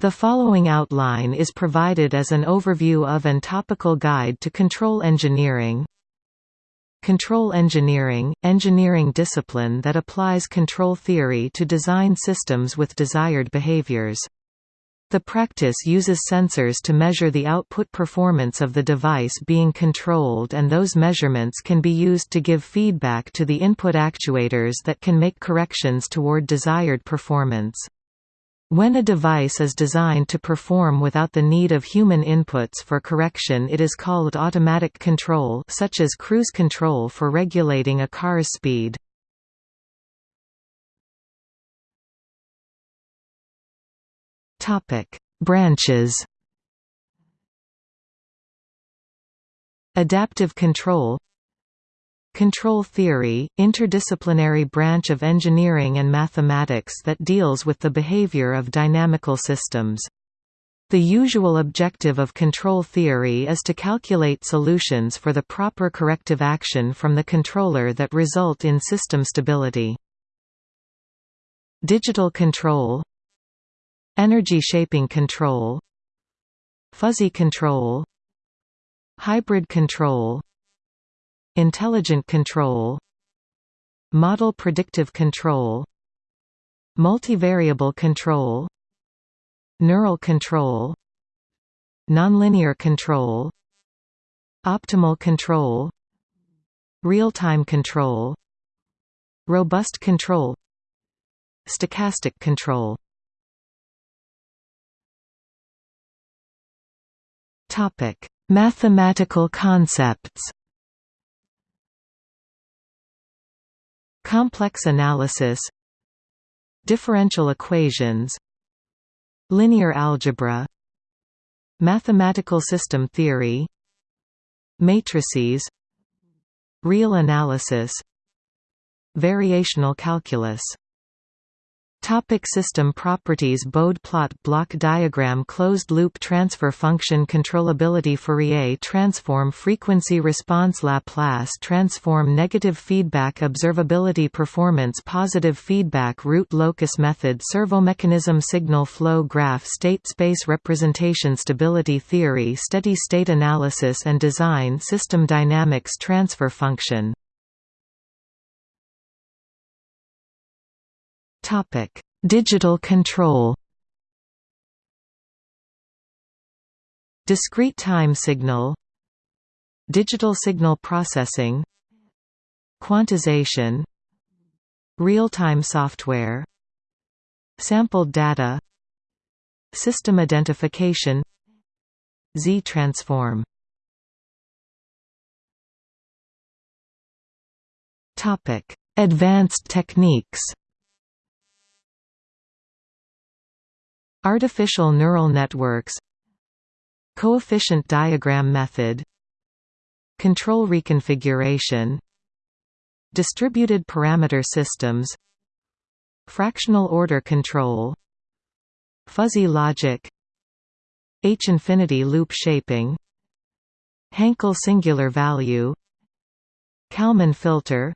The following outline is provided as an overview of and topical guide to control engineering. Control engineering – engineering discipline that applies control theory to design systems with desired behaviors. The practice uses sensors to measure the output performance of the device being controlled and those measurements can be used to give feedback to the input actuators that can make corrections toward desired performance. When a device is designed to perform without the need of human inputs for correction it is called automatic control such as cruise control for regulating a car's speed. Branches Adaptive control Control theory, interdisciplinary branch of engineering and mathematics that deals with the behavior of dynamical systems. The usual objective of control theory is to calculate solutions for the proper corrective action from the controller that result in system stability. Digital control Energy shaping control Fuzzy control Hybrid control Intelligent control Model predictive control Multivariable control Neural control Nonlinear control Optimal control Real-time control Robust control Stochastic control. Topic: Mathematical concepts Complex analysis Differential equations Linear algebra Mathematical system theory Matrices Real analysis Variational calculus Topic system properties Bode plot block diagram Closed loop transfer function Controllability Fourier transform Frequency response Laplace transform Negative feedback Observability Performance Positive feedback Root locus method Servomechanism Signal flow graph State space representation Stability theory Steady state analysis and design System dynamics Transfer function Topic: Digital control. Discrete time signal. Digital signal processing. Quantization. Real-time software. Sampled data. System identification. Z-transform. Advanced techniques Artificial neural networks Coefficient diagram method Control reconfiguration Distributed parameter systems Fractional order control Fuzzy logic H-infinity loop shaping Hankel singular value Kalman filter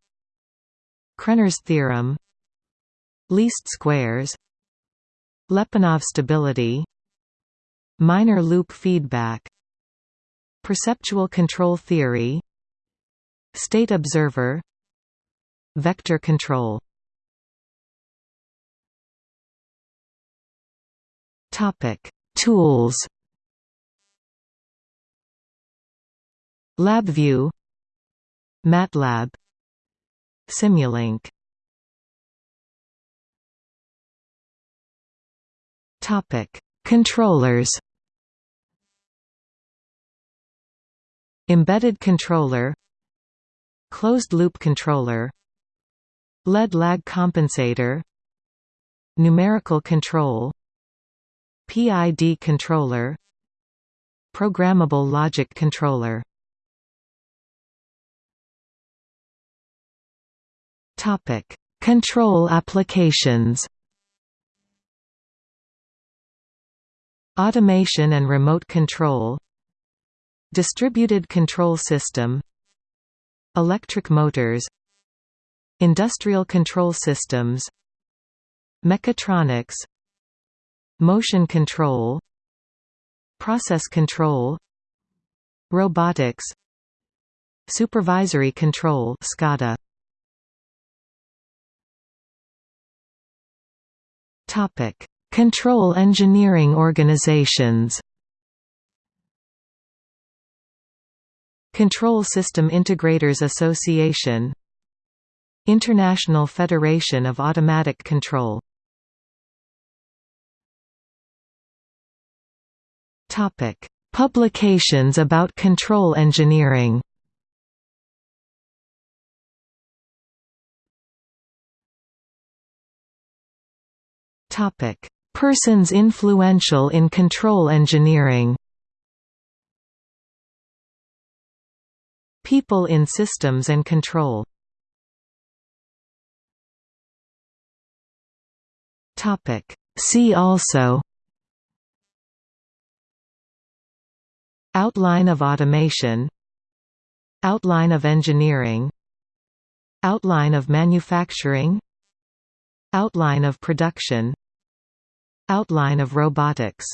Krener's theorem Least squares Lyapunov stability. Minor loop feedback. Perceptual control theory. State observer. Vector control. Tools. LabVIEW MATLAB. Simulink Topic: Controllers. Embedded controller Closed-loop controller Lead lag compensator Numerical control PID controller Programmable logic controller Control applications Automation and remote control Distributed control system Electric motors Industrial control systems Mechatronics Motion control Process control Robotics Supervisory control SCADA. Topic Control engineering organizations. Control System Integrators Association. International Federation of Automatic Control. Publications about control engineering. Topic: Persons influential in control engineering. People in systems and control. See also. Outline of automation. Outline of engineering. Outline of manufacturing. Outline of production Outline of robotics